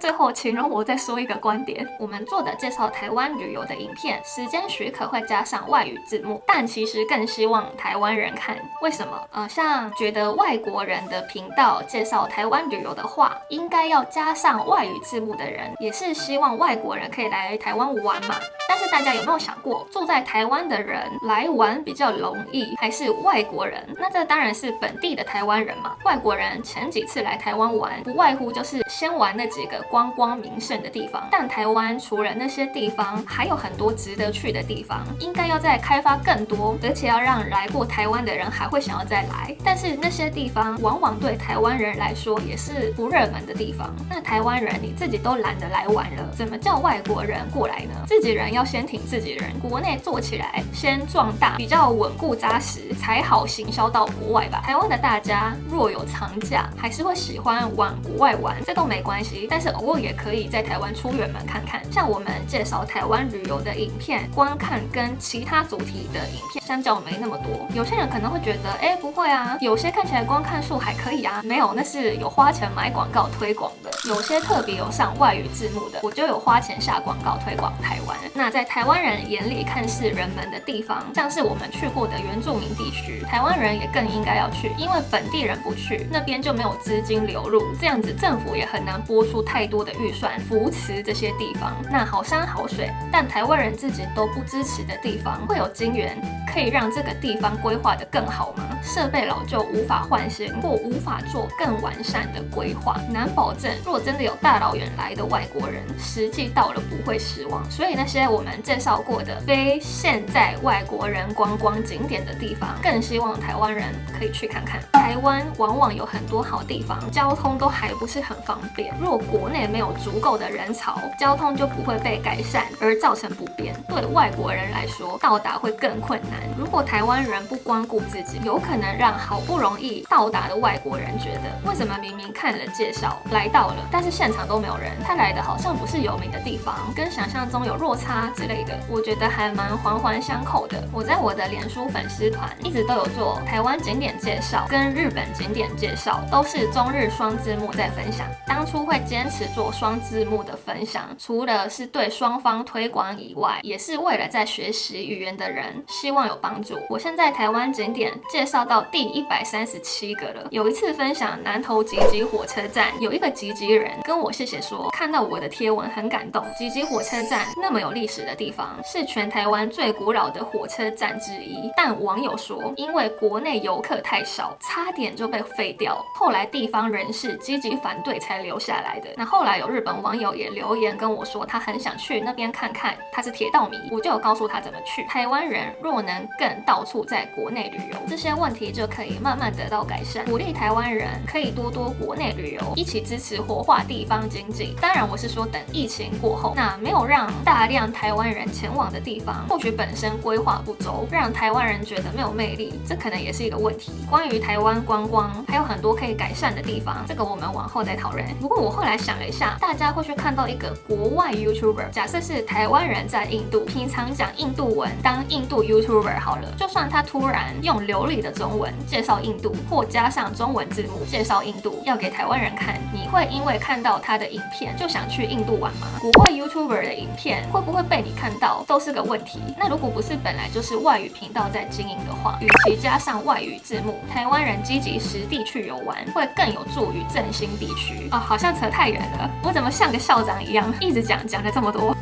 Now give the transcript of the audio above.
最后，请容我再说一个观点：我们做的介绍台湾旅游的影片，时间许可会加上外语字幕，但其实更希望台湾人看。为什么？呃，像觉得外国人的频道介绍台湾旅游的话，应该要加上外语字幕的人，也是希望外国人可以来台湾玩嘛。但是大家有没有想过，住在台湾的人来玩比较容易，还是外国人？那这当然是本地的台湾人嘛。外国人前几次来台湾玩，不外乎就是先玩那几个观光名胜的地方。但台湾除了那些地方，还有很多值得去的地方，应该要再开发更多，而且要让来过台湾的人还会想要再来。但是那些地方往往对台湾人来说也是不热门的地方。那台湾人你自己都懒得来玩了，怎么叫外国人过来呢？自己人要先挺自己人，国内做起来先壮大，比较稳固扎实，才好行销到国外吧。台湾的大家若有长假，还是会喜欢往国外玩，这都没关系。但是不过也可以在台湾出远门看看。像我们介绍台湾旅游的影片，观看跟其他主题的影片相较没那么多。有些人可能会觉得，哎，不会啊，有些看起来观看数还可以啊。没有，那是有花钱买广告推广的。有些特别有上外语字幕的，我就有花钱下广告推广台湾。那在台湾人眼里看似人们的地方，像是我们去过的原住民地区，台湾人也更应该要去，因为本地人不去，那边就没有资金流入，这样子政府也很难拨出太多的预算扶持这些地方。那好山好水，但台湾人自己都不支持的地方，会有金源可以让这个地方规划得更好吗？设备老旧无法换新，或无法做更完善的规划，难保证。若真的有大老远来的外国人，实际到了不会失望。所以那些我们介绍过的非现在外国人观光景点的地方，更希望台湾人可以去看看。台湾往往有很多好地方，交通都还不是很方便。若国内没有足够的人潮，交通就不会被改善，而造成不便。对外国人来说，到达会更困难。如果台湾人不光顾自己，有可能让好不容易到达的外国人觉得，为什么明明看了介绍来到了，但是现场都没有人？他来的好像不是有名的地方，跟想象中有落差之类的。我觉得还蛮环环相扣的。我在我的脸书粉丝团一直都有做台湾景点介绍跟日本景点介绍，都是中日双字幕在分享。当初会坚持做双字幕的分享，除了是对双方推广以外，也是为了在学习语言的人希望有帮助。我现在台湾景点介绍到第一百三十七个了。有一次分享南投吉吉火车站，有一个吉吉人跟我谢谢说，看到我的贴文很感动。吉吉火车站那么有历史的地方，是全台湾最古老的火车站之一。但网友说，因为国内游客太少，差点就被废掉。后来地方人士积极反对才留下来的。那后来有日本网友也留言跟我说，他很想去那边看看，他是铁道迷，我就告诉他怎么去。台湾人若能更到处在国内旅游，这些问题就可以慢慢得到改善。鼓励台湾人可以多多国内旅游，一起支持化地方经济。当然，我是说等疫情过后，那没有让大量台湾人前往的地方，或许本身规划不周，让台湾人觉得没有魅力，这可能也是一个问题。关于台湾观光，还有很多可以改善的地方，这个我们往后再讨论。不过我后来想了一下，大家会去看到一个国外 YouTuber，假设是台湾人在印度，平常讲印度文，当印度 YouTuber 好了。就算他突然用流利的中文介绍印度，或加上中文字幕介绍印度，要给台湾人看，你会因为会看到他的影片就想去印度玩吗？国外 YouTuber 的影片会不会被你看到，都是个问题。那如果不是本来就是外语频道在经营的话，与其加上外语字幕，台湾人积极实地去游玩，会更有助于振兴地区。啊，好像扯太远了，我怎么像个校长一样，一直讲讲了这么多？